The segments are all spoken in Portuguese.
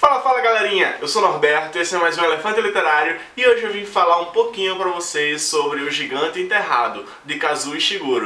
Fala, fala galerinha! Eu sou Norberto, esse é mais um Elefante Literário e hoje eu vim falar um pouquinho pra vocês sobre O Gigante Enterrado, de Kazuo Ishiguro.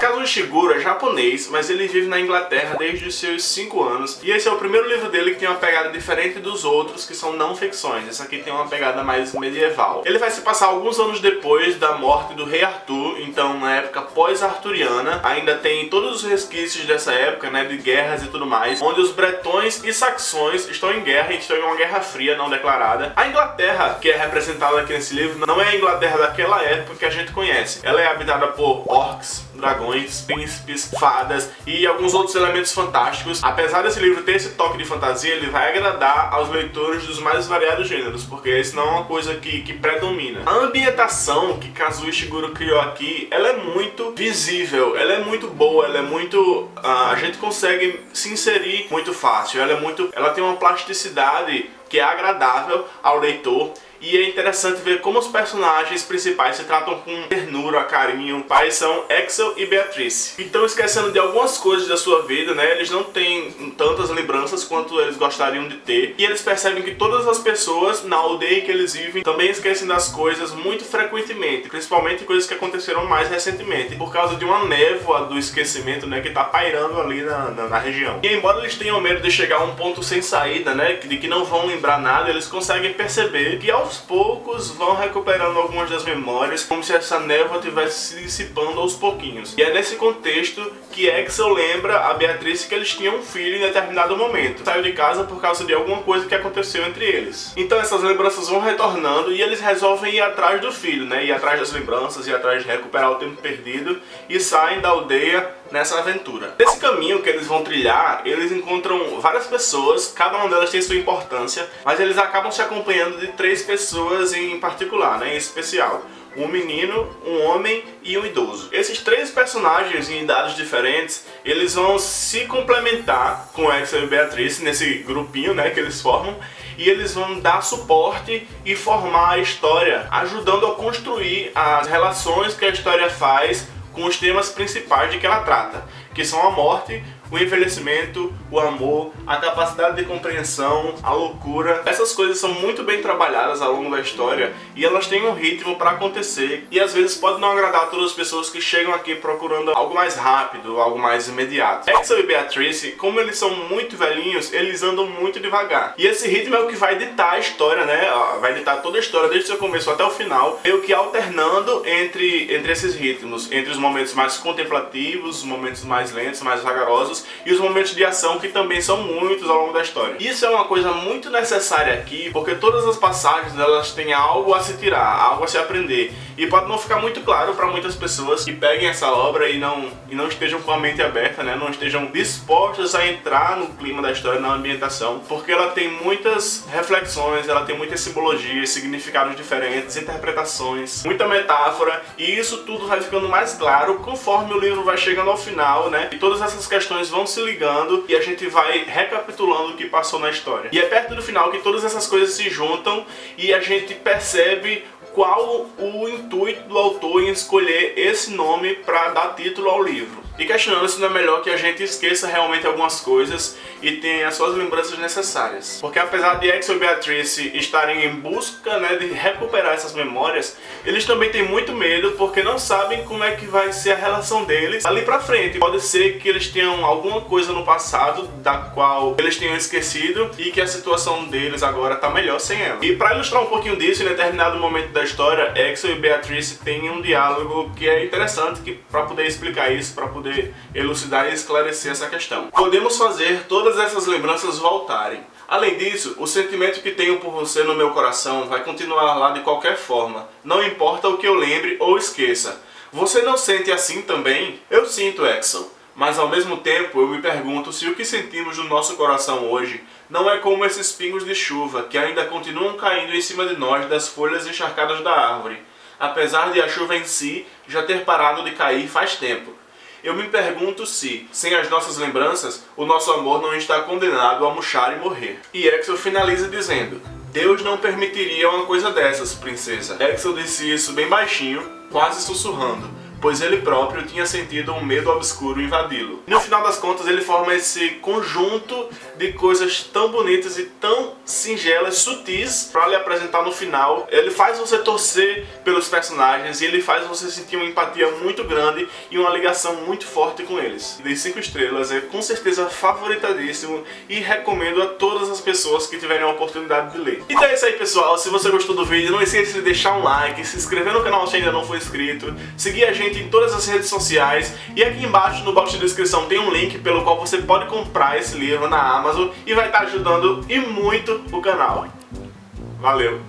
Kazuo Ishiguro japonês, mas ele vive na Inglaterra desde os seus 5 anos. E esse é o primeiro livro dele que tem uma pegada diferente dos outros, que são não ficções. Esse aqui tem uma pegada mais medieval. Ele vai se passar alguns anos depois da morte do rei Arthur, então na época pós-arturiana. Ainda tem todos os resquícios dessa época, né, de guerras e tudo mais, onde os bretões e saxões estão em guerra, e estão em uma guerra fria não declarada. A Inglaterra, que é representada aqui nesse livro, não é a Inglaterra daquela época que a gente conhece. Ela é habitada por orcs, dragões, príncipes, fadas e alguns outros elementos fantásticos. Apesar desse livro ter esse toque de fantasia, ele vai agradar aos leitores dos mais variados gêneros, porque esse não é uma coisa que, que predomina. A ambientação que Kazuo Ishiguro criou aqui, ela é muito visível, ela é muito boa, ela é muito... Uh, a gente consegue se inserir muito fácil, ela é muito... ela tem uma plasticidade que é agradável ao leitor e é interessante ver como os personagens principais se tratam com ternura, carinho. Pais são Axel e Beatrice. Então esquecendo de algumas coisas da sua vida, né? Eles não têm tantas lembranças quanto eles gostariam de ter. E eles percebem que todas as pessoas na aldeia que eles vivem também esquecem das coisas muito frequentemente. Principalmente coisas que aconteceram mais recentemente. Por causa de uma névoa do esquecimento, né? Que tá pairando ali na, na, na região. E embora eles tenham medo de chegar a um ponto sem saída, né? De que não vão lembrar nada, eles conseguem perceber que aos aos poucos vão recuperando algumas das memórias, como se essa névoa estivesse se dissipando aos pouquinhos. E é nesse contexto que Axel lembra a Beatriz que eles tinham um filho em determinado momento. Saiu de casa por causa de alguma coisa que aconteceu entre eles. Então essas lembranças vão retornando e eles resolvem ir atrás do filho, né? Ir atrás das lembranças, ir atrás de recuperar o tempo perdido e saem da aldeia nessa aventura. Nesse caminho que eles vão trilhar, eles encontram várias pessoas, cada uma delas tem sua importância, mas eles acabam se acompanhando de três pessoas em particular, né, em especial um menino, um homem e um idoso. Esses três personagens em idades diferentes, eles vão se complementar com Axel e Beatriz nesse grupinho né, que eles formam e eles vão dar suporte e formar a história, ajudando a construir as relações que a história faz com os temas principais de que ela trata, que são a morte, o envelhecimento, o amor, a capacidade de compreensão, a loucura. Essas coisas são muito bem trabalhadas ao longo da história e elas têm um ritmo para acontecer e às vezes pode não agradar a todas as pessoas que chegam aqui procurando algo mais rápido, algo mais imediato. Axel e Beatrice, como eles são muito velhinhos, eles andam muito devagar. E esse ritmo é o que vai ditar a história, né? Vai ditar toda a história, desde o seu começo até o final, meio que alternando entre, entre esses ritmos, entre os momentos mais contemplativos, os momentos mais lentos, mais vagarosos e os momentos de ação que também são muitos ao longo da história. Isso é uma coisa muito necessária aqui, porque todas as passagens elas têm algo a se tirar, algo a se aprender. E pode não ficar muito claro para muitas pessoas que peguem essa obra e não, e não estejam com a mente aberta, né? não estejam dispostas a entrar no clima da história, na ambientação, porque ela tem muitas reflexões, ela tem muitas simbologias, significados diferentes, interpretações, muita metáfora, e isso tudo vai ficando mais claro conforme o livro vai chegando ao final, né? E todas essas questões vão se ligando e a gente vai recapitulando o que passou na história. E é perto do final que todas essas coisas se juntam e a gente percebe qual o intuito do autor em escolher esse nome para dar título ao livro e questionando se não é melhor que a gente esqueça realmente algumas coisas e tenha as suas lembranças necessárias. Porque apesar de Axel e Beatrice estarem em busca né, de recuperar essas memórias, eles também têm muito medo porque não sabem como é que vai ser a relação deles ali pra frente. Pode ser que eles tenham alguma coisa no passado da qual eles tenham esquecido e que a situação deles agora tá melhor sem ela. E para ilustrar um pouquinho disso, em determinado momento da história, Axel e Beatrice têm um diálogo que é interessante que para poder explicar isso, para poder elucidar e esclarecer essa questão. Podemos fazer todas essas lembranças voltarem. Além disso, o sentimento que tenho por você no meu coração vai continuar lá de qualquer forma, não importa o que eu lembre ou esqueça. Você não sente assim também? Eu sinto, Axel. Mas ao mesmo tempo eu me pergunto se o que sentimos no nosso coração hoje não é como esses pingos de chuva que ainda continuam caindo em cima de nós das folhas encharcadas da árvore, apesar de a chuva em si já ter parado de cair faz tempo. Eu me pergunto se, sem as nossas lembranças, o nosso amor não está condenado a murchar e morrer. E Axel finaliza dizendo, Deus não permitiria uma coisa dessas, princesa. Axel disse isso bem baixinho, quase sussurrando, pois ele próprio tinha sentido um medo obscuro invadi-lo. No final das contas, ele forma esse conjunto de coisas tão bonitas e tão singelas, sutis, para lhe apresentar no final. Ele faz você torcer pelos personagens e ele faz você sentir uma empatia muito grande e uma ligação muito forte com eles. De 5 estrelas, é com certeza favoritadíssimo e recomendo a todas as pessoas que tiverem a oportunidade de ler. Então é isso aí pessoal, se você gostou do vídeo, não esqueça de deixar um like, se inscrever no canal se ainda não for inscrito, seguir a gente em todas as redes sociais e aqui embaixo no box de descrição tem um link pelo qual você pode comprar esse livro na Amazon e vai estar ajudando e muito o canal. Valeu!